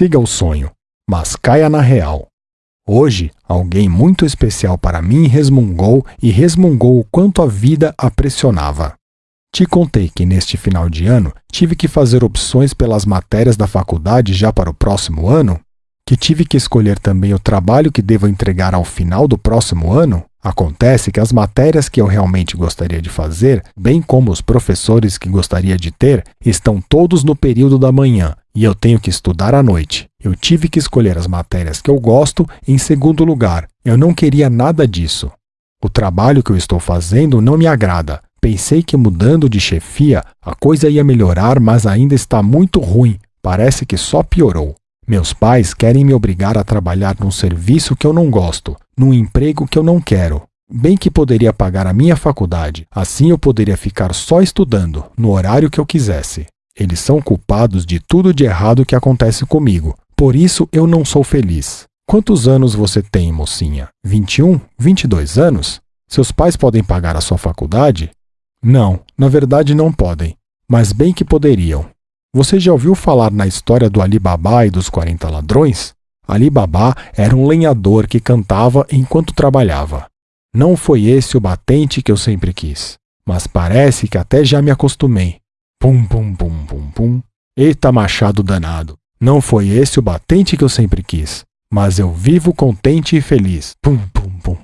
Siga o sonho, mas caia na real. Hoje, alguém muito especial para mim resmungou e resmungou o quanto a vida a pressionava. Te contei que neste final de ano tive que fazer opções pelas matérias da faculdade já para o próximo ano? Que tive que escolher também o trabalho que devo entregar ao final do próximo ano? Acontece que as matérias que eu realmente gostaria de fazer, bem como os professores que gostaria de ter, estão todos no período da manhã e eu tenho que estudar à noite. Eu tive que escolher as matérias que eu gosto em segundo lugar. Eu não queria nada disso. O trabalho que eu estou fazendo não me agrada. Pensei que mudando de chefia a coisa ia melhorar, mas ainda está muito ruim. Parece que só piorou. Meus pais querem me obrigar a trabalhar num serviço que eu não gosto, num emprego que eu não quero. Bem que poderia pagar a minha faculdade, assim eu poderia ficar só estudando, no horário que eu quisesse. Eles são culpados de tudo de errado que acontece comigo, por isso eu não sou feliz. Quantos anos você tem, mocinha? 21? 22 anos? Seus pais podem pagar a sua faculdade? Não, na verdade não podem, mas bem que poderiam. Você já ouviu falar na história do Ali Babá e dos 40 ladrões? Ali Babá era um lenhador que cantava enquanto trabalhava. Não foi esse o batente que eu sempre quis, mas parece que até já me acostumei. Pum, pum, pum, pum, pum. Eita machado danado. Não foi esse o batente que eu sempre quis, mas eu vivo contente e feliz. Pum, pum, pum.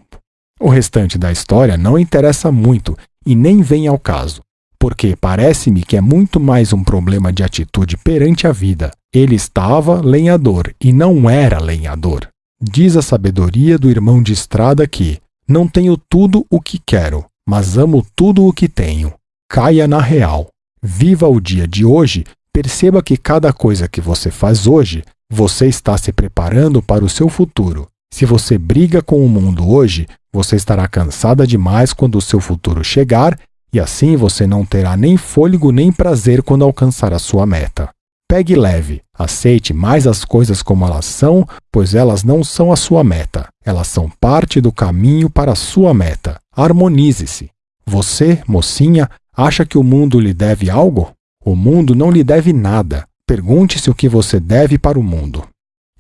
O restante da história não interessa muito e nem vem ao caso porque parece-me que é muito mais um problema de atitude perante a vida. Ele estava lenhador e não era lenhador. Diz a sabedoria do irmão de estrada que não tenho tudo o que quero, mas amo tudo o que tenho. Caia na real. Viva o dia de hoje, perceba que cada coisa que você faz hoje, você está se preparando para o seu futuro. Se você briga com o mundo hoje, você estará cansada demais quando o seu futuro chegar e assim você não terá nem fôlego nem prazer quando alcançar a sua meta. Pegue leve, aceite mais as coisas como elas são, pois elas não são a sua meta, elas são parte do caminho para a sua meta. Harmonize-se. Você, mocinha, acha que o mundo lhe deve algo? O mundo não lhe deve nada. Pergunte-se o que você deve para o mundo.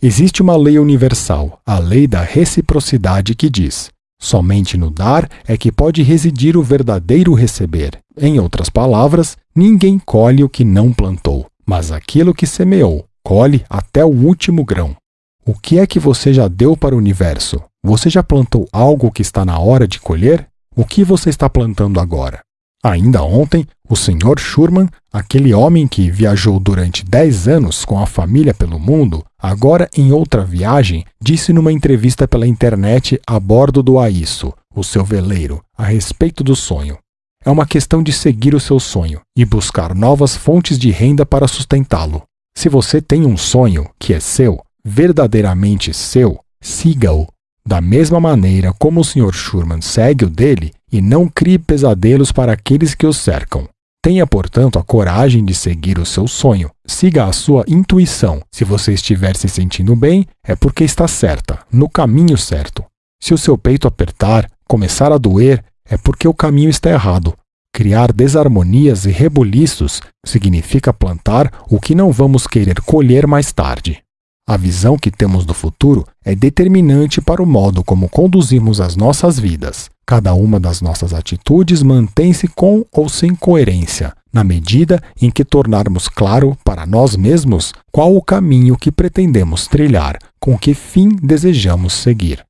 Existe uma lei universal, a lei da reciprocidade, que diz: Somente no dar é que pode residir o verdadeiro receber. Em outras palavras, ninguém colhe o que não plantou, mas aquilo que semeou, colhe até o último grão. O que é que você já deu para o universo? Você já plantou algo que está na hora de colher? O que você está plantando agora? Ainda ontem, o Sr. Schurman, aquele homem que viajou durante 10 anos com a família pelo mundo, agora em outra viagem, disse numa entrevista pela internet a bordo do Aiço, o seu veleiro, a respeito do sonho. É uma questão de seguir o seu sonho e buscar novas fontes de renda para sustentá-lo. Se você tem um sonho que é seu, verdadeiramente seu, siga-o. Da mesma maneira como o Sr. Schurman segue o dele, e não crie pesadelos para aqueles que o cercam. Tenha, portanto, a coragem de seguir o seu sonho. Siga a sua intuição. Se você estiver se sentindo bem, é porque está certa, no caminho certo. Se o seu peito apertar, começar a doer, é porque o caminho está errado. Criar desarmonias e rebuliços significa plantar o que não vamos querer colher mais tarde. A visão que temos do futuro é determinante para o modo como conduzimos as nossas vidas. Cada uma das nossas atitudes mantém-se com ou sem coerência, na medida em que tornarmos claro para nós mesmos qual o caminho que pretendemos trilhar, com que fim desejamos seguir.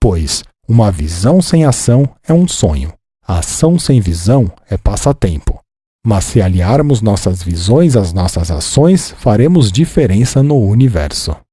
Pois uma visão sem ação é um sonho, a ação sem visão é passatempo. Mas se aliarmos nossas visões às nossas ações, faremos diferença no universo.